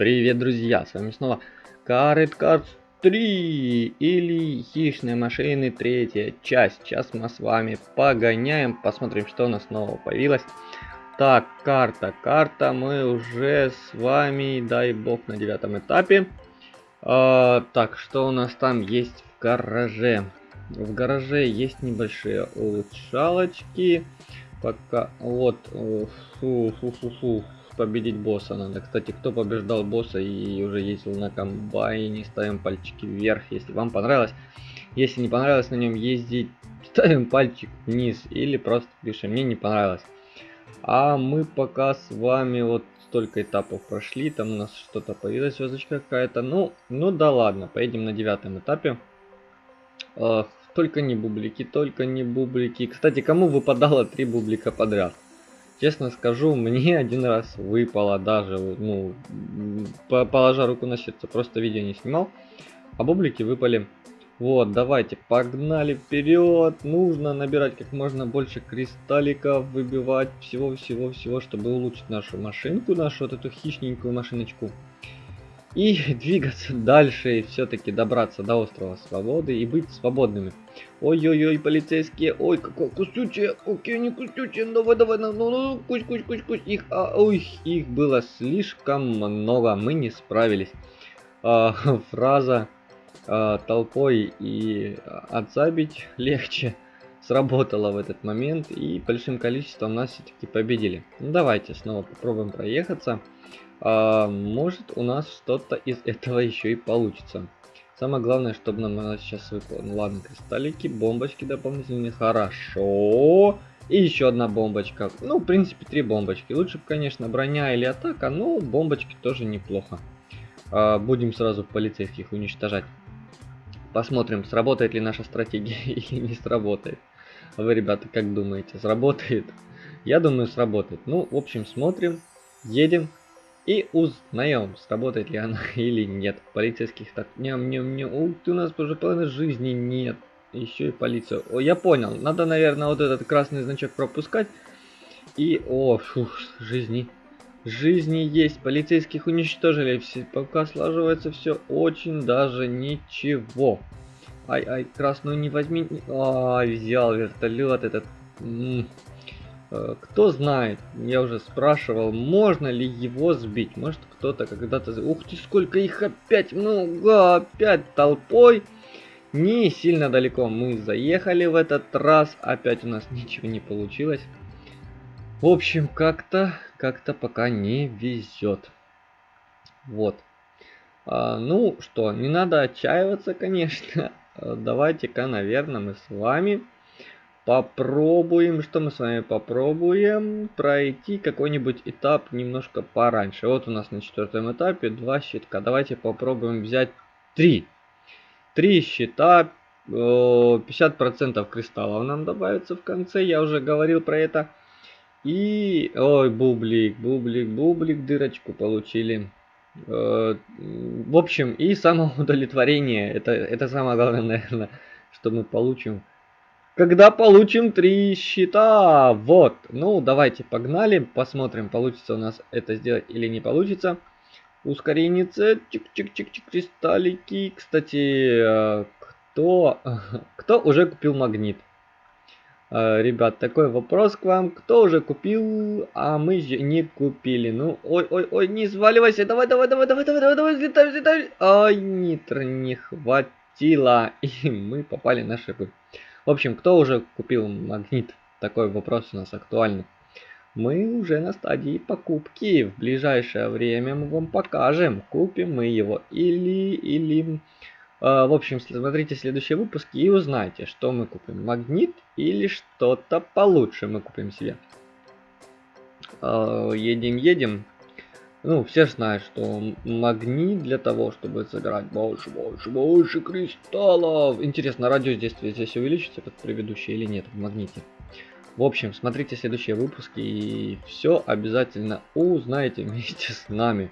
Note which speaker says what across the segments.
Speaker 1: Привет, друзья! С вами снова Carrot Cards 3 или Хищные машины третья часть. Сейчас мы с вами погоняем, посмотрим, что у нас снова появилось. Так, карта, карта, мы уже с вами, дай бог, на девятом этапе. А, так, что у нас там есть в гараже? В гараже есть небольшие улучшалочки. Пока, вот, фу-фу-фу-фу, победить босса надо. Кстати, кто побеждал босса и уже ездил на комбайне, ставим пальчики вверх, если вам понравилось. Если не понравилось на нем ездить, ставим пальчик вниз или просто пишем, мне не понравилось. А мы пока с вами вот столько этапов прошли, там у нас что-то появилась звездочка какая-то. Ну, ну да ладно, поедем на девятом этапе. Э, только не бублики, только не бублики. Кстати, кому выпадало три бублика подряд? Честно скажу, мне один раз выпало даже, ну, положа руку на сердце, просто видео не снимал. А бублики выпали. Вот, давайте, погнали вперед. Нужно набирать как можно больше кристалликов, выбивать всего-всего-всего, чтобы улучшить нашу машинку, нашу вот эту хищненькую машиночку и двигаться дальше и все-таки добраться до острова свободы и быть свободными. Ой-ой-ой, полицейские, ой, какое кусючее, окей, не кусючее, давай, давай, ну, ну, ну, кусь, кусь, кусь, кусь, их, а, ой, их было слишком много, мы не справились. А, фраза а, толпой и отзабить легче сработала в этот момент и большим количеством нас все-таки победили. Ну, давайте снова попробуем проехаться а, может у нас что-то из этого еще и получится. Самое главное, чтобы нам сейчас выпало. Ну ладно, кристаллики, бомбочки дополнительные, хорошо. И еще одна бомбочка. Ну, в принципе, три бомбочки. Лучше бы, конечно, броня или атака, но бомбочки тоже неплохо. А, будем сразу полицейских уничтожать. Посмотрим, сработает ли наша стратегия или не сработает. Вы, ребята, как думаете, сработает? Я думаю, сработает. Ну, в общем, смотрим, едем и узнаем, сработает ли она или нет. Полицейских так, ням-ням-ням, ух ты, у нас уже половины жизни нет. Еще и полиция. О, я понял, надо, наверное, вот этот красный значок пропускать. И, о, фух, жизни. Жизни есть, полицейских уничтожили, все, пока слаживается все очень даже ничего. Ай-ай, красную не возьми. Ай, взял вертолет этот. М -м. Э, кто знает, я уже спрашивал, можно ли его сбить. Может кто-то когда-то... Ух ты, сколько их опять много, опять толпой. Не сильно далеко мы заехали в этот раз. Опять у нас ничего не получилось. В общем, как-то, как-то пока не везет. Вот. А, ну что, не надо отчаиваться, конечно. Давайте-ка, наверное, мы с вами Попробуем, что мы с вами попробуем? Пройти какой-нибудь этап немножко пораньше. Вот у нас на четвертом этапе два щитка. Давайте попробуем взять три. Три щита, 50% кристаллов нам добавится в конце. Я уже говорил про это. И, ой, бублик, бублик, бублик, дырочку получили. Э, в общем, и самоудовлетворение. Это, это самое главное, наверное, что мы получим когда получим три щита. Вот. Ну, давайте погнали. Посмотрим, получится у нас это сделать или не получится. Ускорение. Чик-чик-чик-чик. Кристаллики. Кстати, э, кто, кто уже купил магнит? Э, ребят, такой вопрос к вам. Кто уже купил, а мы же не купили? Ну, ой-ой-ой, не сваливайся. Давай, давай, давай, давай, давай, давай, давай, взлетай, взлетай. Ай, нитро не хватило. И мы попали на шипы. В общем, кто уже купил магнит? Такой вопрос у нас актуальный. Мы уже на стадии покупки. В ближайшее время мы вам покажем, купим мы его или... или... Э, в общем, смотрите следующие выпуски и узнайте, что мы купим. Магнит или что-то получше мы купим себе. Э, едем, едем. Ну, все знают, что магнит для того, чтобы собирать больше, больше, больше кристаллов. Интересно, радиус здесь увеличится, как предыдущий, или нет в магните. В общем, смотрите следующие выпуски и все обязательно узнаете вместе с нами.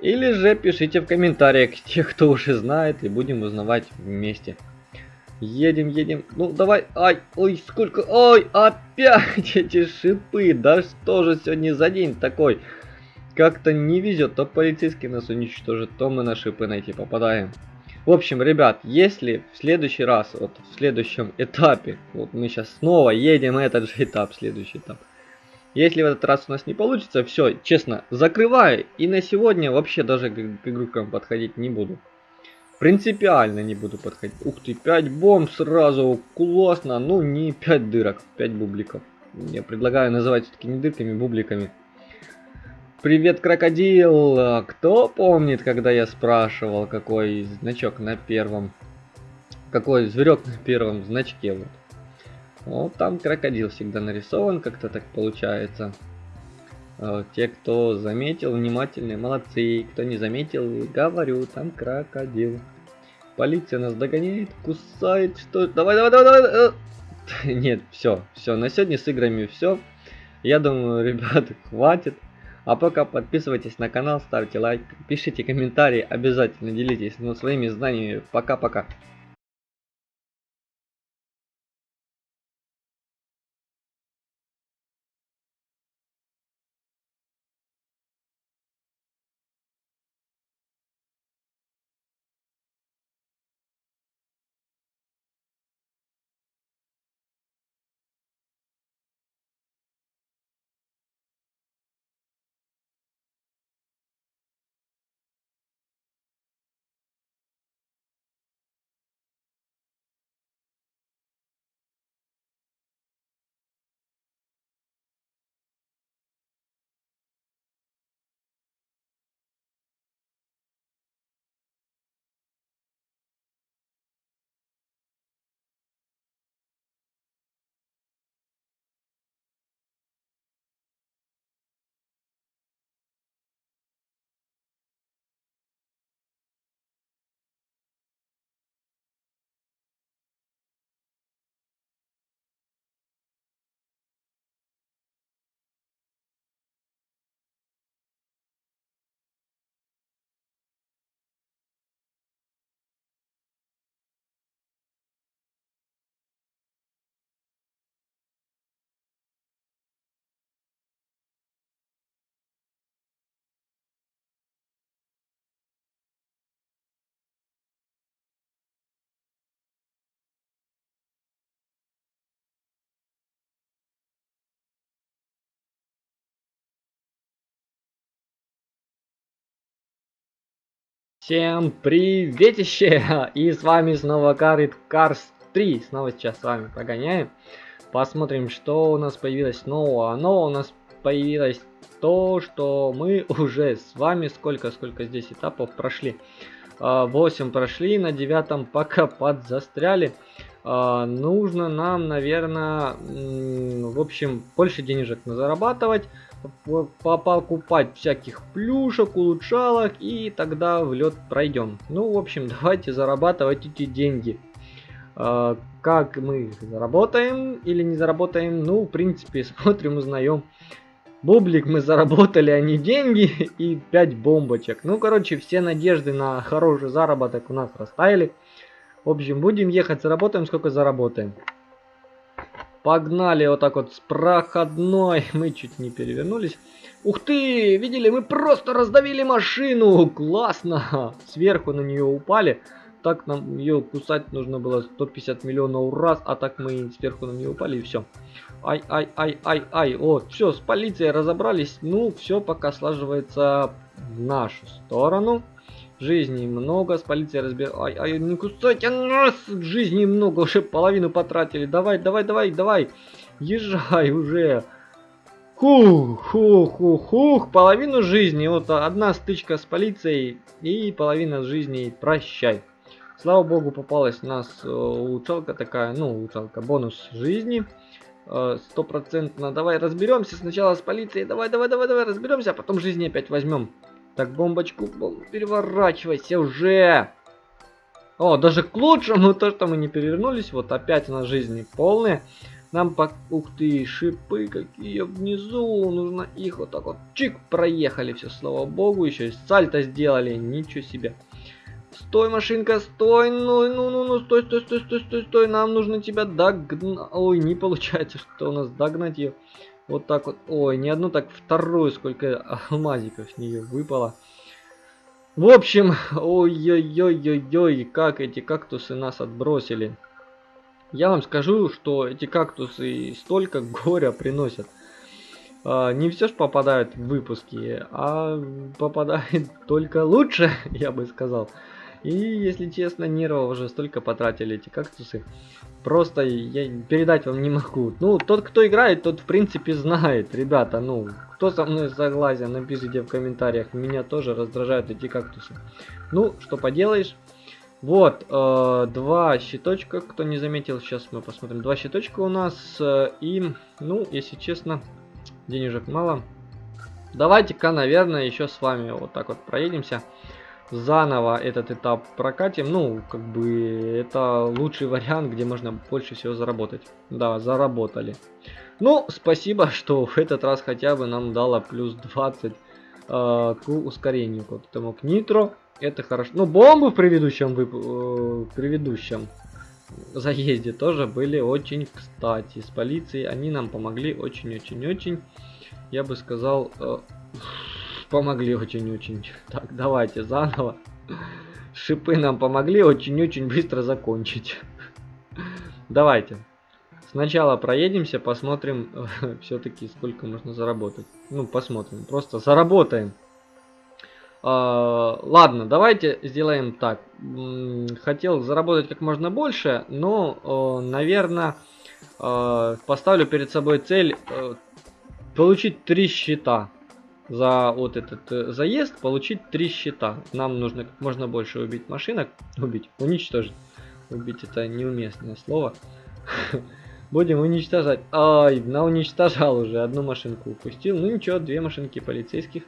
Speaker 1: Или же пишите в комментариях тех, кто уже знает, и будем узнавать вместе. Едем, едем. Ну, давай. Ай, ой, сколько. Ой, опять эти шипы. Да что же сегодня за день такой? Как-то не везет. То полицейский нас уничтожит, то мы на шипы найти попадаем. В общем, ребят, если в следующий раз, вот в следующем этапе, вот мы сейчас снова едем этот же этап, следующий этап. Если в этот раз у нас не получится, все, честно, закрываю. И на сегодня вообще даже к, к игрокам подходить не буду. Принципиально не буду подходить. Ух ты, 5 бомб сразу, классно. Ну, не 5 дырок, 5 бубликов. Я предлагаю называть все-таки не дырками, бубликами. Привет, крокодил! Кто помнит, когда я спрашивал, какой значок на первом... Какой зверек на первом значке? Вот. Вот там крокодил всегда нарисован, как-то так получается. А, те, кто заметил, внимательные, молодцы. Кто не заметил, говорю, там крокодил. Полиция нас догоняет, кусает, что... Давай, давай, давай, давай! Нет, все, все, на сегодня с играми все. Я думаю, ребята, хватит. А пока подписывайтесь на канал, ставьте лайк, пишите комментарии, обязательно делитесь ну, своими знаниями. Пока-пока. Всем приветище! И с вами снова Карит Cars 3. Снова сейчас с вами погоняем. Посмотрим, что у нас появилось нового. Оно у нас появилось то, что мы уже с вами, сколько, сколько здесь этапов прошли. 8 а, прошли, на 9 пока подзастряли. А, нужно нам, наверное, в общем, больше денежек зарабатывать покупать всяких плюшек, улучшалок, и тогда в лед пройдем. Ну, в общем, давайте зарабатывать эти деньги. А, как мы заработаем или не заработаем, ну, в принципе, смотрим, узнаем. Бублик мы заработали, а не деньги, и 5 бомбочек. Ну, короче, все надежды на хороший заработок у нас растаяли. В общем, будем ехать, заработаем, сколько заработаем. Погнали вот так вот с проходной. Мы чуть не перевернулись. Ух ты! Видели, мы просто раздавили машину! Классно! Сверху на нее упали. Так нам ее кусать нужно было 150 миллионов раз, а так мы сверху на нее упали и все. Ай, ай, ай, ай, ай. Вот, все, с полицией разобрались. Ну, все пока слаживается в нашу сторону. Жизни много, с полицией разбер... Ай, ай, не кусайте нас! Жизни много, уже половину потратили. Давай, давай, давай, давай. Езжай уже. Хух, хух, хух, хух. Половину жизни. Вот одна стычка с полицией и половина жизни. Прощай. Слава богу, попалась у нас э, улучшалка такая, ну, улучшалка, бонус жизни. Э, стопроцентно. Давай разберемся сначала с полицией. Давай, давай, давай, давай, разберемся, а потом жизни опять возьмем. Так, бомбочку, бомб... переворачивайся уже. О, даже к лучшему то, что мы не перевернулись. Вот опять у нас жизни полные. Нам по... Ух ты, шипы какие внизу. Нужно их вот так вот. Чик, проехали все, слава богу. Еще и сальто сделали. Ничего себе. Стой, машинка, стой. Ну, ну, ну, ну, стой, стой, стой, стой, стой, стой. Нам нужно тебя догнать. Ой, не получается, что у нас догнать ее. Вот так вот. Ой, не одну, так вторую, сколько алмазиков с нее выпало. В общем, ой-ой-ой-ой-ой, как эти кактусы нас отбросили. Я вам скажу, что эти кактусы столько горя приносят. А, не все ж попадают в выпуски, а попадает только лучше, я бы сказал. И, если честно, нервов уже столько потратили эти кактусы. Просто я передать вам не могу. Ну, тот, кто играет, тот, в принципе, знает. Ребята, ну, кто со мной согласен, напишите в комментариях. Меня тоже раздражают эти кактусы. Ну, что поделаешь. Вот, э, два щиточка, кто не заметил, сейчас мы посмотрим. Два щиточка у нас. Э, и, ну, если честно, денежек мало. Давайте-ка, наверное, еще с вами вот так вот проедемся заново этот этап прокатим. Ну, как бы это лучший вариант, где можно больше всего заработать. Да, заработали. Ну, спасибо, что в этот раз хотя бы нам дало плюс 20 э, к ускорению. Вот этому к нитро. Это хорошо. Ну, бомбы в предыдущем, вып... э, предыдущем заезде тоже были очень кстати. С полицией они нам помогли очень-очень-очень. Я бы сказал... Э, помогли очень-очень. Так, давайте заново. Шипы нам помогли очень-очень быстро закончить. Давайте. Сначала проедемся, посмотрим все-таки сколько можно заработать. Ну, посмотрим. Просто заработаем. Uh, ладно, давайте сделаем так. Хотел заработать как можно больше, но, uh, наверное, uh, поставлю перед собой цель получить три счета за вот этот э, заезд получить три счета. Нам нужно как можно больше убить машинок. Убить, уничтожить. Убить это неуместное слово. Будем уничтожать. Ай, на уничтожал уже. Одну машинку упустил. Ну ничего, две машинки полицейских.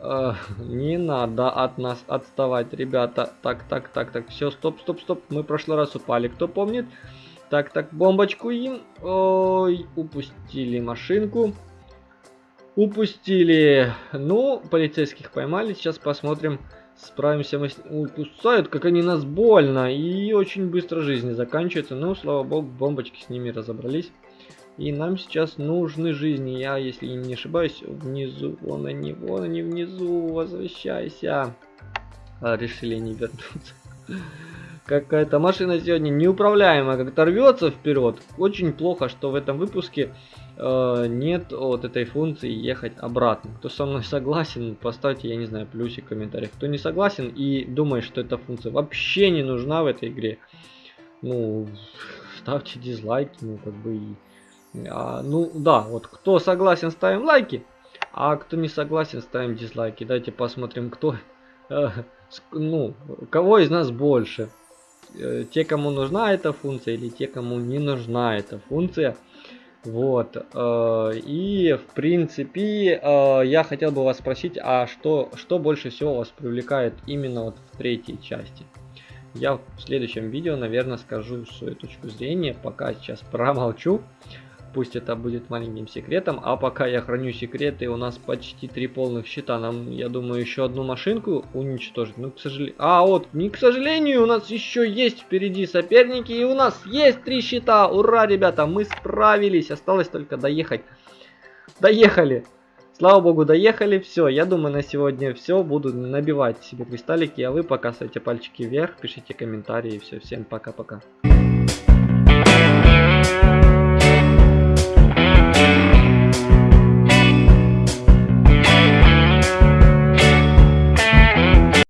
Speaker 1: Uh, не надо от нас отставать, ребята. Так, так, так, так. Все, стоп, стоп, стоп. Мы в прошлый раз упали. Кто помнит? Так, так, бомбочку им. Ой, упустили машинку. Упустили. Ну, полицейских поймали. Сейчас посмотрим, справимся мы с... Ой, кусают, как они нас больно. И очень быстро жизни заканчиваются. Ну, слава богу, бомбочки с ними разобрались. И нам сейчас нужны жизни. Я, если не ошибаюсь, внизу. Вон они, вон они внизу. Возвращайся. А, решили не вернуться. Какая-то машина сегодня неуправляемая, как-то рвется вперед. Очень плохо, что в этом выпуске э, нет вот этой функции ехать обратно. Кто со мной согласен, поставьте, я не знаю, плюсик в комментариях. Кто не согласен и думает, что эта функция вообще не нужна в этой игре, ну, ставьте дизлайки, ну, как бы, а, ну, да, вот, кто согласен, ставим лайки, а кто не согласен, ставим дизлайки. Давайте посмотрим, кто, э, ну, кого из нас больше. Э, те, кому нужна эта функция, или те, кому не нужна эта функция. Вот. Э, и, в принципе, э, я хотел бы вас спросить, а что, что больше всего вас привлекает именно вот в третьей части? Я в следующем видео, наверное, скажу свою точку зрения, пока сейчас промолчу. Пусть это будет маленьким секретом. А пока я храню секреты, у нас почти три полных щита. Нам, я думаю, еще одну машинку уничтожить. Ну, к сожалению... А, вот, не к сожалению, у нас еще есть впереди соперники. И у нас есть три щита. Ура, ребята, мы справились. Осталось только доехать. Доехали. Слава богу, доехали. Все, я думаю, на сегодня все. Буду набивать себе кристаллики. А вы пока ставьте пальчики вверх, пишите комментарии. Все, всем пока-пока.